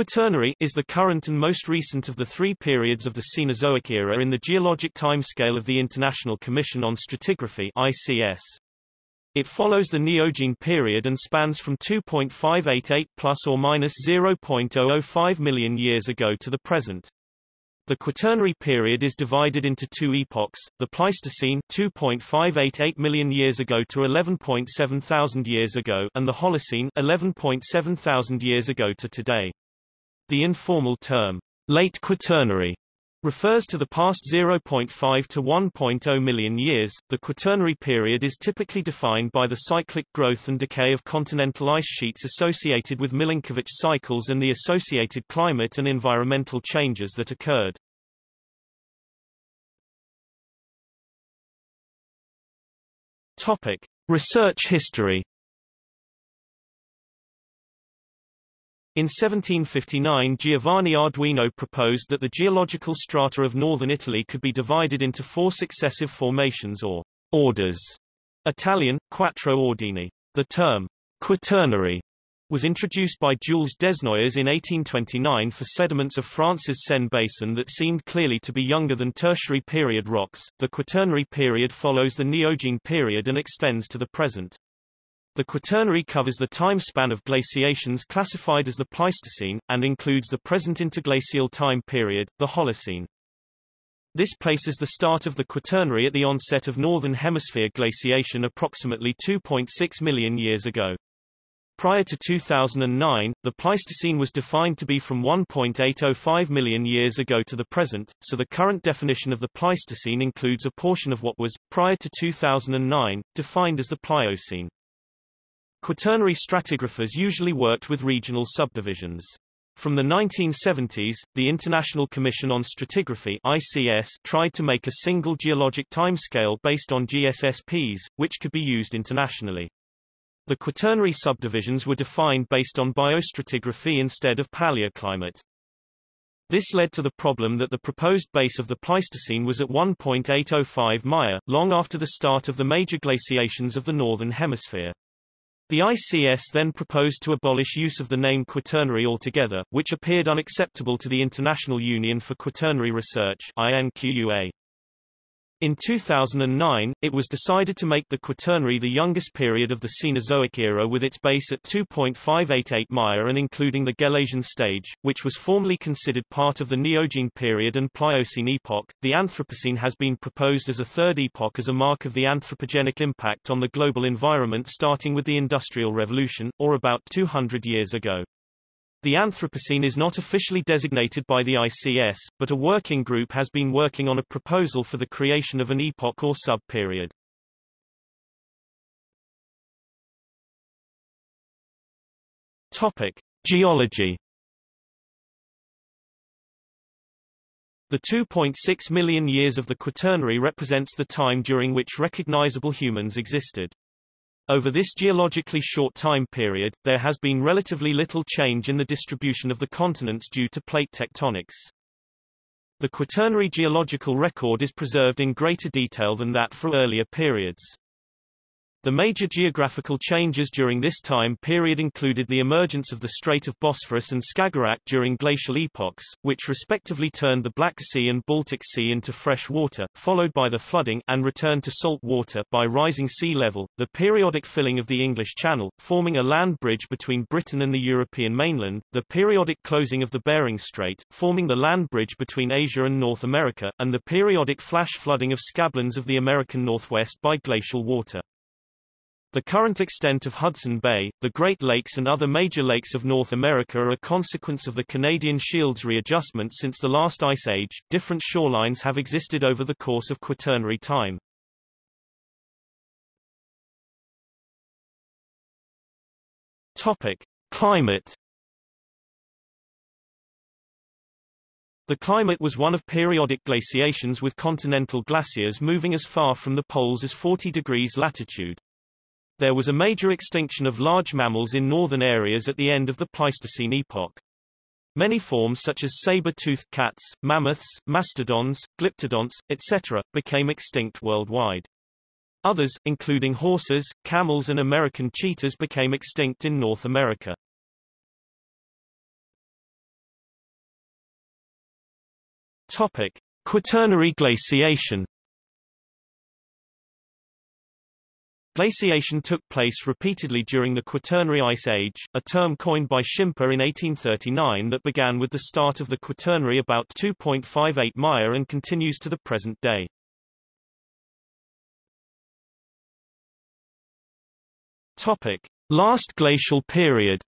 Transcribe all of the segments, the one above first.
Quaternary is the current and most recent of the three periods of the Cenozoic era in the geologic timescale of the International Commission on Stratigraphy ICS. It follows the Neogene period and spans from 2.588 plus or minus 0.005 million years ago to the present. The Quaternary period is divided into two epochs, the Pleistocene 2.588 million years ago to 11.7 thousand years ago and the Holocene 11.7 thousand years ago to today. The informal term, late Quaternary, refers to the past 0.5 to 1.0 million years. The Quaternary period is typically defined by the cyclic growth and decay of continental ice sheets associated with Milankovitch cycles and the associated climate and environmental changes that occurred. Topic: Research history In 1759 Giovanni Arduino proposed that the geological strata of northern Italy could be divided into four successive formations or orders. Italian, quattro ordini. The term quaternary was introduced by Jules Desnoyers in 1829 for sediments of France's Seine basin that seemed clearly to be younger than tertiary period rocks. The quaternary period follows the Neogene period and extends to the present. The Quaternary covers the time span of glaciations classified as the Pleistocene, and includes the present interglacial time period, the Holocene. This places the start of the Quaternary at the onset of Northern Hemisphere glaciation approximately 2.6 million years ago. Prior to 2009, the Pleistocene was defined to be from 1.805 million years ago to the present, so the current definition of the Pleistocene includes a portion of what was, prior to 2009, defined as the Pliocene. Quaternary stratigraphers usually worked with regional subdivisions. From the 1970s, the International Commission on Stratigraphy ICS tried to make a single geologic timescale based on GSSPs, which could be used internationally. The quaternary subdivisions were defined based on biostratigraphy instead of paleoclimate. This led to the problem that the proposed base of the Pleistocene was at 1.805 Maya, long after the start of the major glaciations of the Northern Hemisphere. The ICS then proposed to abolish use of the name Quaternary altogether, which appeared unacceptable to the International Union for Quaternary Research INQUA. In 2009, it was decided to make the Quaternary the youngest period of the Cenozoic era with its base at 2.588 Maya and including the Gelasian stage, which was formerly considered part of the Neogene period and Pliocene epoch. The Anthropocene has been proposed as a third epoch as a mark of the anthropogenic impact on the global environment starting with the Industrial Revolution, or about 200 years ago. The Anthropocene is not officially designated by the ICS, but a working group has been working on a proposal for the creation of an epoch or sub-period. Topic: Geology. The 2.6 million years of the Quaternary represents the time during which recognizable humans existed. Over this geologically short time period, there has been relatively little change in the distribution of the continents due to plate tectonics. The Quaternary geological record is preserved in greater detail than that for earlier periods. The major geographical changes during this time period included the emergence of the Strait of Bosphorus and Skagerrak during glacial epochs, which respectively turned the Black Sea and Baltic Sea into fresh water, followed by the flooding and return to salt water by rising sea level, the periodic filling of the English Channel, forming a land bridge between Britain and the European mainland, the periodic closing of the Bering Strait, forming the land bridge between Asia and North America, and the periodic flash flooding of scablands of the American Northwest by glacial water. The current extent of Hudson Bay, the Great Lakes and other major lakes of North America are a consequence of the Canadian Shields readjustment since the last ice age. Different shorelines have existed over the course of Quaternary time. Topic: Climate The climate was one of periodic glaciations with continental glaciers moving as far from the poles as 40 degrees latitude. There was a major extinction of large mammals in northern areas at the end of the Pleistocene epoch. Many forms such as saber-toothed cats, mammoths, mastodons, glyptodonts, etc., became extinct worldwide. Others, including horses, camels and American cheetahs became extinct in North America. Topic: Quaternary glaciation Glaciation took place repeatedly during the Quaternary Ice Age, a term coined by Schimper in 1839 that began with the start of the Quaternary about 2.58 Maya and continues to the present day. Topic: Last glacial period.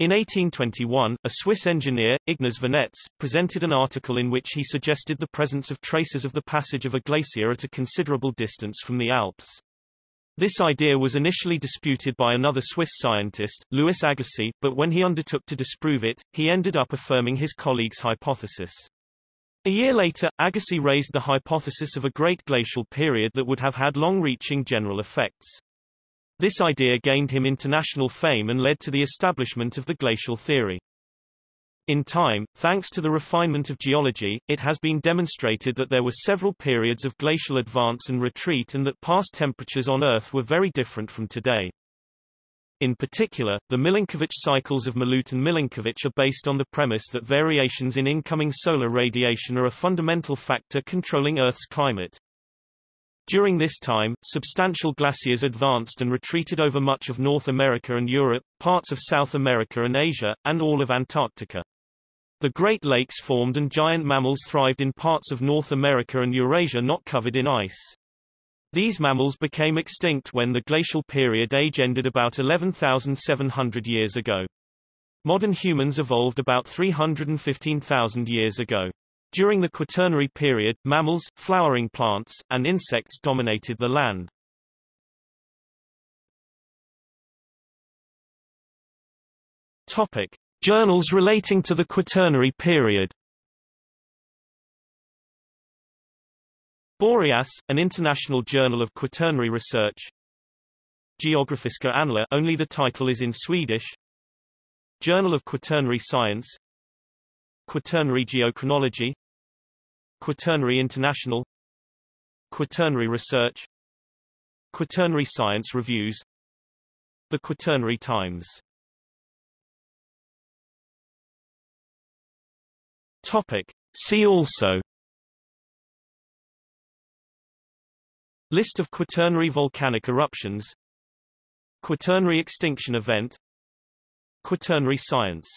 In 1821, a Swiss engineer, Ignaz Venetz, presented an article in which he suggested the presence of traces of the passage of a glacier at a considerable distance from the Alps. This idea was initially disputed by another Swiss scientist, Louis Agassiz, but when he undertook to disprove it, he ended up affirming his colleague's hypothesis. A year later, Agassiz raised the hypothesis of a great glacial period that would have had long-reaching general effects. This idea gained him international fame and led to the establishment of the glacial theory. In time, thanks to the refinement of geology, it has been demonstrated that there were several periods of glacial advance and retreat and that past temperatures on Earth were very different from today. In particular, the Milankovitch cycles of Milutin Milankovitch are based on the premise that variations in incoming solar radiation are a fundamental factor controlling Earth's climate. During this time, substantial glaciers advanced and retreated over much of North America and Europe, parts of South America and Asia, and all of Antarctica. The Great Lakes formed and giant mammals thrived in parts of North America and Eurasia not covered in ice. These mammals became extinct when the glacial period age ended about 11,700 years ago. Modern humans evolved about 315,000 years ago. During the Quaternary period, mammals, flowering plants, and insects dominated the land. Topic. Journals relating to the Quaternary period Boreas, an international journal of quaternary research. Geografiska Annaler only the title is in Swedish. Journal of Quaternary Science. Quaternary Geochronology. Quaternary International. Quaternary Research. Quaternary Science Reviews. The Quaternary Times. Topic. See also List of Quaternary volcanic eruptions Quaternary extinction event Quaternary science